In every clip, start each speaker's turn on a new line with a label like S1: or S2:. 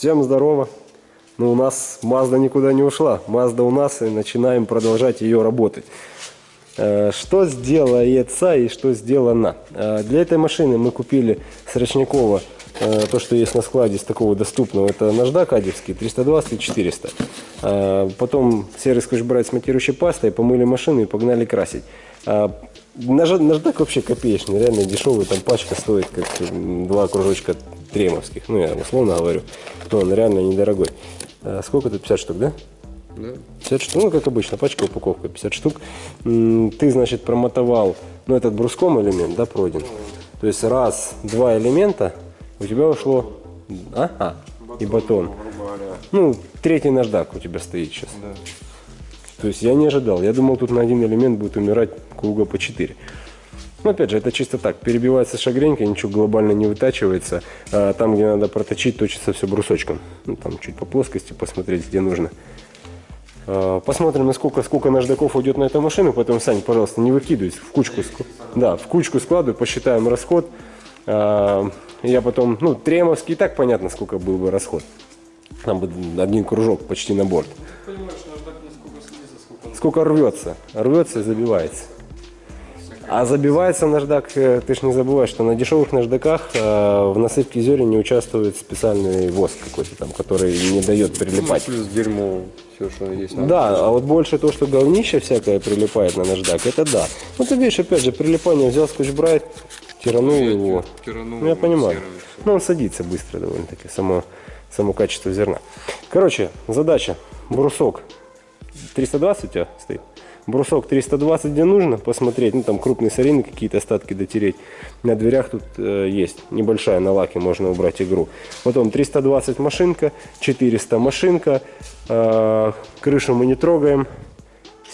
S1: Всем здорово! Ну, у нас Mazda никуда не ушла. Mazda у нас и начинаем продолжать ее работать. Э, Что сделается и что сделано? Э, Для этой машины мы купили с Рочникова э, то, что есть на складе из такого доступного. Это наждак адевский 320 и 400. Э, Потом серый скотч-брайт с матирующей пастой, помыли машину и погнали красить. Наж- Наждак вообще копеечный, реально дешевый. Там пачка стоит как два кружочка тремовских. Ну, я условно говорю. Но он реально недорогой. Э, Сколько тут? 50 штук, да?
S2: Да.
S1: 50 штук, ну, как обычно, пачка, упаковка, 50 штук. Ты, значит, промотовал, ну, этот бруском элемент, да, пройден. То есть раз, два элемента, у тебя ушло, а, а и батон.
S2: Грубо говоря.
S1: Ну, третий наждак у тебя стоит сейчас.
S2: Да.
S1: То есть я не ожидал. Я думал, тут на один элемент будет умирать круга по 4. Но опять же, это чисто так. Перебивается шагренька, ничего глобально не вытачивается. А там, где надо проточить, точится все брусочком. Ну, там чуть по плоскости посмотреть, где нужно. А, Посмотрим, насколько сколько наждаков уйдет на эту машину. Потом, Сань, пожалуйста, не выкидывай. В кучку, да, в кучку складывай, посчитаем расход. А, Я потом, ну, тремовский, и так понятно, сколько был бы расход. Там бы один кружок почти на борт.
S2: Понимаешь, наждак не сколько снизу, сколько
S1: Сколько рвется. Рвется и забивается. А забивается наждак, э, ты ж не забывай, что на дешевых наждаках э, в насыпке зерен не участвует специальный воск какой-то там, который не дает прилипать.
S2: плюс дерьмо, все, что есть. на
S1: Да, а вот больше то, что говнище всякое прилипает на наждак, это да. Ну ты видишь, опять же, прилипание взял скотч-брайт, тиранул его.
S2: тиранул
S1: Ну я понимаю.
S2: всё.
S1: Ну он садится быстро довольно-таки, само, само качество зерна. Короче, задача, брусок 320 у тебя стоит? Брусок 320 где нужно, посмотреть, ну там крупные сорины, какие-то остатки дотереть. На дверях тут э, есть небольшая на лаке, можно убрать игру. Потом 320 машинка, 400 машинка, э, крышу мы не трогаем.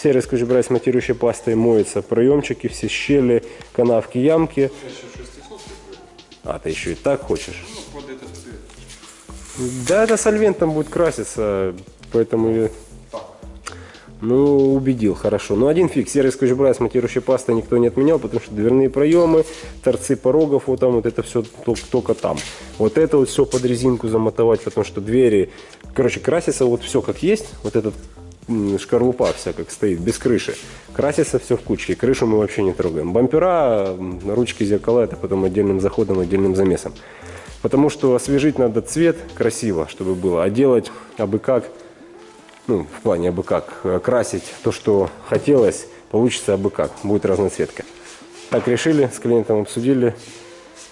S1: Серый скотч-брайт с матирующей пастой моется, проемчики, все щели, канавки, ямки.
S2: Еще 600 будет.
S1: А, ты еще и так хочешь?
S2: Ну, под этот цвет.
S1: Да, это сольвентом будет краситься, поэтому... Ну, убедил, хорошо. Но один фиг, серый скотч-брайт с пастой никто не отменял, потому что дверные проемы, торцы порогов, вот там вот это все только там. Вот это вот все под резинку замотовать, потому что двери... Короче, красится вот все как есть, вот этот шкарлупа вся как стоит, без крыши. Красится все в кучке, крышу мы вообще не трогаем. Бампера, ручки, зеркала, это потом отдельным заходом, отдельным замесом. Потому что освежить надо цвет красиво, чтобы было, а делать абы как, ну, в плане абы как, э, красить то, что хотелось, получится абы как, будет разноцветка. Так решили, с клиентом обсудили.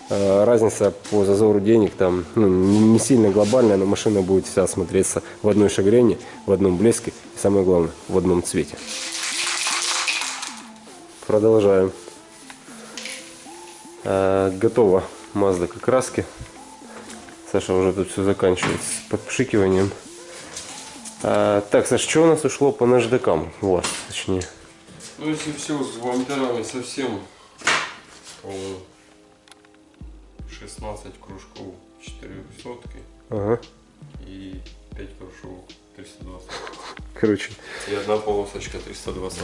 S1: Э, Разница по зазору денег там ну, не сильно глобальная, но машина будет вся смотреться в одной шагрене, в одном блеске и самое главное, в одном цвете. Продолжаем. Э, Готова Mazda к окраске. Саша уже тут все заканчивает с подпшикиванием. А, так, Саш, что у нас ушло по наждакам? У вас, точнее.
S2: Ну, если все с вампирами совсем, то 16 кружков 400
S1: Ага.
S2: и 5 кружков 320.
S1: Короче,
S2: И одна полосочка 320.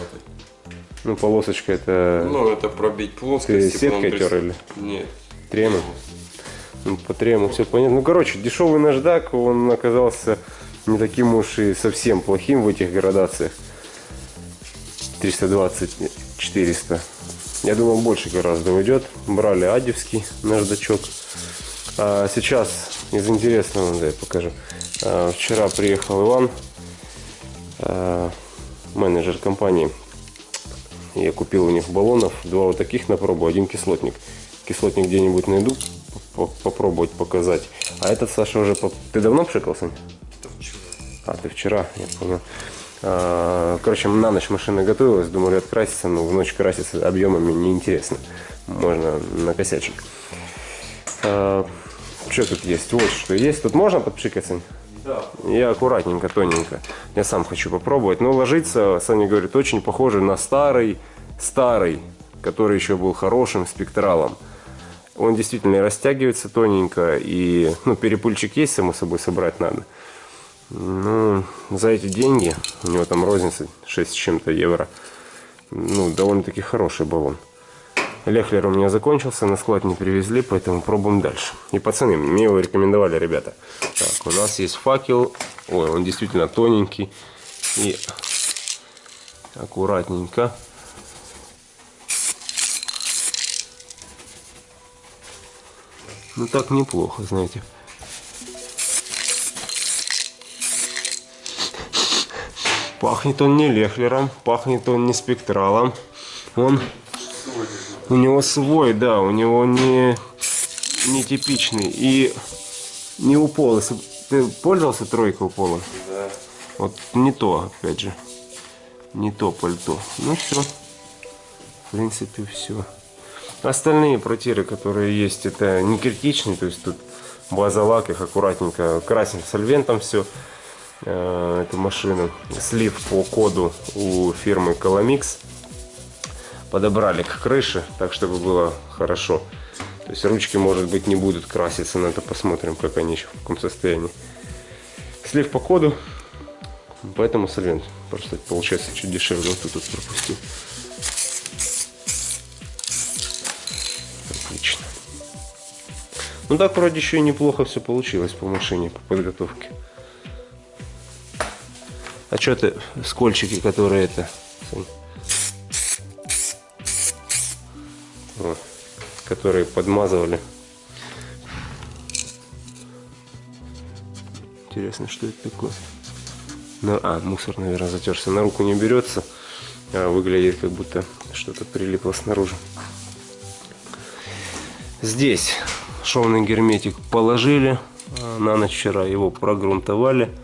S1: ну полосочка это
S2: Ну, это пробить плоскость.
S1: Ты сеткой
S2: 300
S1: тер или?
S2: Нет.
S1: тремя. Ну, по трему все понятно. Ну, короче, дешевый наждак, он оказался не таким уж и совсем плохим в этих градациях. 320, 400. Я думал, больше гораздо уйдет. Брали адевский наждачок. А сейчас из интересного, да, я покажу. А, вчера приехал Иван, а, менеджер компании. Я купил у них баллонов, два вот таких на пробу, один кислотник. Кислотник где-нибудь найду, по- попробовать показать. А этот Саша уже... Ты давно пшикал, Сань?
S2: Это вчера.
S1: А, ты вчера, я понял. А, Короче, на ночь машина готовилась, думали откраситься, но в ночь краситься объемами неинтересно. Можно накосячить. А, Что тут есть? Вот что есть. Тут можно подпшикать, Сань?
S2: Да.
S1: Я аккуратненько, тоненько. Я сам хочу попробовать. Но ложится, Саня говорит, очень похоже на старый, старый, который еще был хорошим спектралом. Он действительно растягивается тоненько, и ну, перепульчик есть, само собой, собрать надо. Ну, за эти деньги, у него там розница 6 с чем-то евро, ну, довольно-таки хороший баллон. Лехлер у меня закончился, на склад не привезли, поэтому пробуем дальше. И пацаны, мне его рекомендовали ребята. Так, у нас есть факел. Ой, он действительно тоненький. И аккуратненько. Ну так неплохо, знаете. Пахнет он не лехлером, пахнет он не спектралом. Он у него свой, да, у него не, не типичный. И не у пола. Если ты пользовался тройкой у пола?
S2: Да.
S1: Вот не то, опять же. Не то пальто. Ну все. В принципе, все. Остальные протиры, которые есть, это не критичные. То есть тут база лак, их аккуратненько красим сольвентом все. Эту машину. Слив по коду у фирмы Colomix. Подобрали к крыше, так чтобы было хорошо. То есть ручки, может быть, не будут краситься, но это посмотрим, как они еще в каком состоянии. Слив по коду, поэтому сольвент просто получается чуть дешевле. Вот тут, тут пропустил. Отлично. Ну так вроде еще и неплохо все получилось по машине, по подготовке. Ты, скольчики, которые это... Которые подмазывали. Интересно, что это такое? Ну, а, мусор, наверное, затерся. На руку не берется. А выглядит, как будто что-то прилипло снаружи. Здесь шовный герметик положили. А, на ночь вчера его прогрунтовали.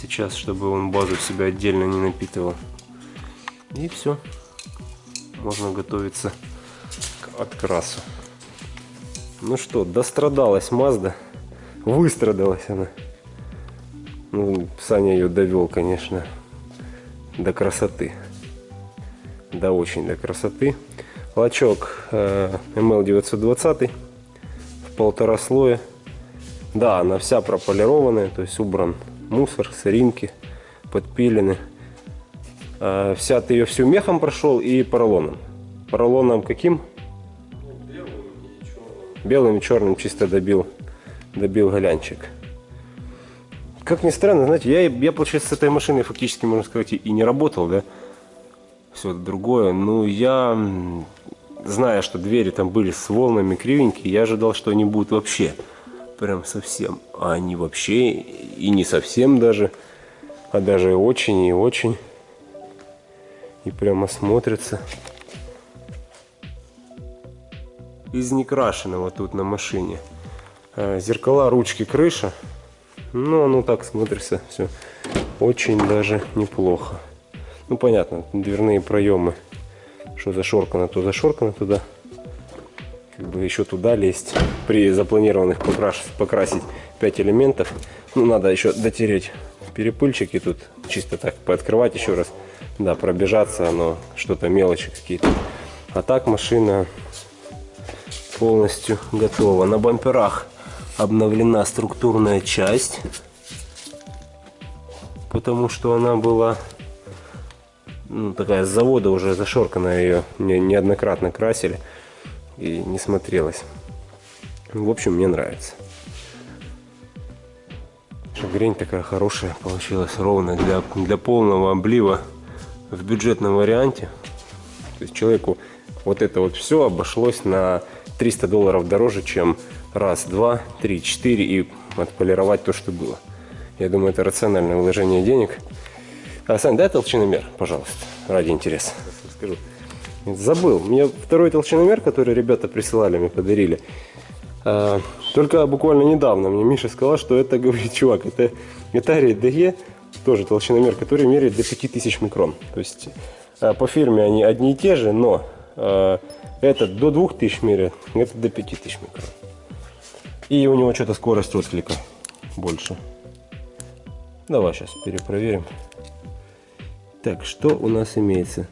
S1: Сейчас, чтобы он базу в себя отдельно не напитывал. И все. Можно готовиться к открасу. Ну что, дострадалась Мазда. Выстрадалась она. Ну, Саня ее довел, конечно, до красоты. Да, очень до красоты. Лачок э, ML920 в полтора слоя. Да, она вся прополированная, то есть убран мусор, сыринки, подпилены. Э, вся ты ее всю мехом прошел и поролоном. Поролоном каким? Белым и черным чисто добил, добил голянчик. Как ни странно, знаете, я, я, получается, с этой машиной фактически, можно сказать, и не работал, да, все другое. Но я, зная, что двери там были с волнами кривенькие, я ожидал, что они будут вообще прям совсем. А они вообще и не совсем даже, а даже очень и очень. И прямо смотрятся. Из некрашенного тут на машине. Э, зеркала, ручки, крыша. Ну, оно так смотрится все очень даже неплохо. Ну, понятно, дверные проемы. Что зашоркано, то зашоркано туда. Как бы еще туда лезть. При запланированных покрасить, покрасить 5 элементов. Ну, надо еще дотереть перепыльчики тут. Чисто так пооткрывать еще раз. Да, пробежаться, оно что-то мелочи какие-то. А так машина полностью готова. На бамперах обновлена структурная часть, потому что она была ну, такая с завода уже зашорканная, ее не, неоднократно красили и не смотрелась. В общем, мне нравится. Шагрень такая хорошая получилась, ровная для, для полного облива в бюджетном варианте. То есть человеку вот это вот все обошлось на 300 долларов дороже, чем раз, два, три, четыре и отполировать то, что было. Я думаю, это рациональное вложение денег. А, Сань, дай толщиномер, пожалуйста, ради интереса. Скажу. Забыл. Мне второй толщиномер, который ребята присылали, мне подарили. А, только буквально недавно мне Миша сказал, что это, говорит, чувак, это Atari DE, тоже толщиномер, который меряет до 5000 микрон. То есть а, по фирме они одни и те же, но а, этот до 2000 меряет, это до 5000 микрон. И у него что-то скорость отклика больше. Давай сейчас перепроверим. Так, что у нас имеется?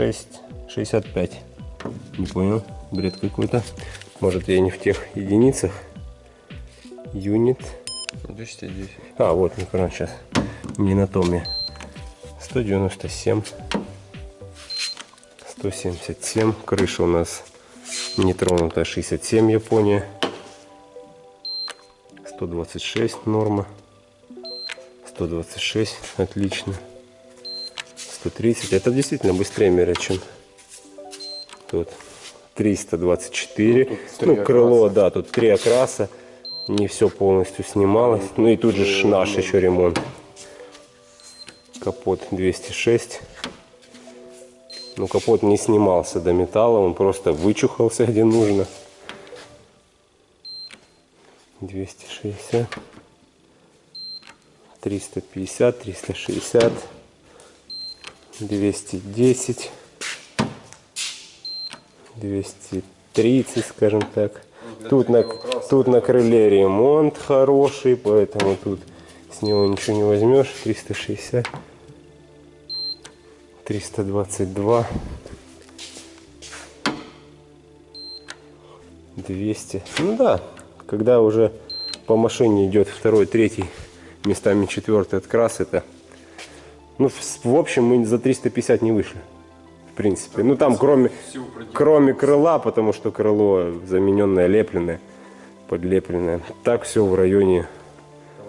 S1: 6,65. Не понял, бред какой-то. Может я не в тех единицах. Юнит.
S2: 210.
S1: А, вот микрон сейчас. Не на том я. 197. 177. Крыша у нас нетронутая 67 Япония. 126 норма. 126 отлично. 130. Это действительно быстрее мерят, чем тут. 324.
S2: Ну, тут
S1: Ну, крыло,
S2: окраса.
S1: да, тут три окраса. Не все полностью снималось. Ну и тут же ж наш еще ремонт. Капот 206. Ну, капот не снимался до металла, он просто вычухался где нужно. 260. 350, 360. 210. 230, скажем так. Тут на, тут на крыле ремонт хороший, поэтому тут с него ничего не возьмешь. 360. 322. 200. Ну да, когда уже по машине идет второй, третий, местами четвертый открас, это... Ну, в, в общем, мы за 350 не вышли. В принципе. Ну, там кроме, кроме крыла, потому что крыло замененное, лепленное, подлепленное. Так все в районе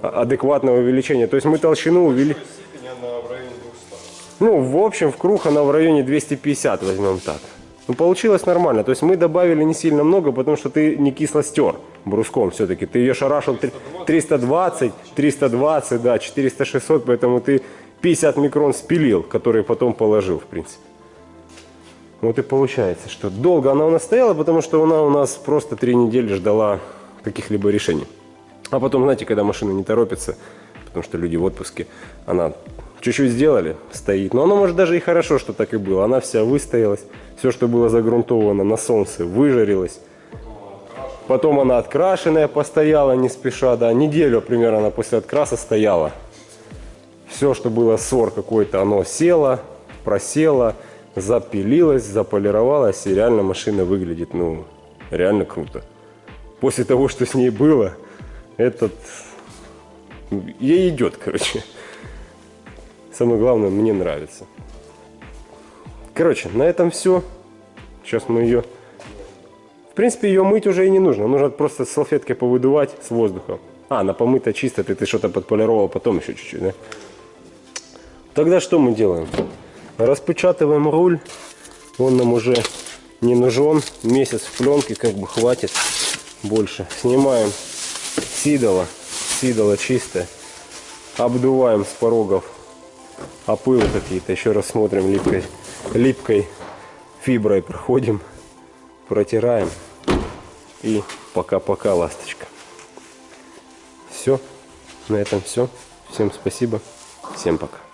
S1: а- адекватного увеличения. То есть мы толщину увели...
S2: Степень она в районе 200.
S1: Ну, в общем, в круг она в районе 250, возьмем так. Ну, получилось нормально. То есть мы добавили не сильно много, потому что ты не кисло стер бруском все-таки. Ты ее шарашил три- 320, 320, да, 400-600, поэтому ты 50 микрон спилил, который потом положил, в принципе. Вот и получается, что долго она у нас стояла, потому что она у нас просто три недели ждала каких-либо решений. А потом, знаете, когда машина не торопится, потому что люди в отпуске, она чуть-чуть сделали, стоит. Но оно может даже и хорошо, что так и было. Она вся выстоялась, все, что было загрунтовано на солнце, выжарилось. Потом она открашенная постояла не спеша, да, неделю примерно она после откраса стояла. Все, что было ссор какой-то, оно село, просело, запилилось, заполировалось, и реально машина выглядит, ну, реально круто. После того, что с ней было, этот... Ей идет, короче. Самое главное, мне нравится. Короче, на этом все. Сейчас мы ее... В принципе, ее мыть уже и не нужно. Нужно просто салфеткой повыдувать с воздухом. А, она помыта чисто, ты, ты что-то подполировал потом еще чуть-чуть, да? Тогда что мы делаем? Распечатываем руль. Он нам уже не нужен. Месяц в пленке как бы хватит больше. Снимаем сидоло. Сидоло чистое. Обдуваем с порогов опылы какие-то. Еще раз смотрим липкой, липкой фиброй проходим. Протираем. И пока-пока, ласточка. Все. На этом все. Всем спасибо. Всем пока.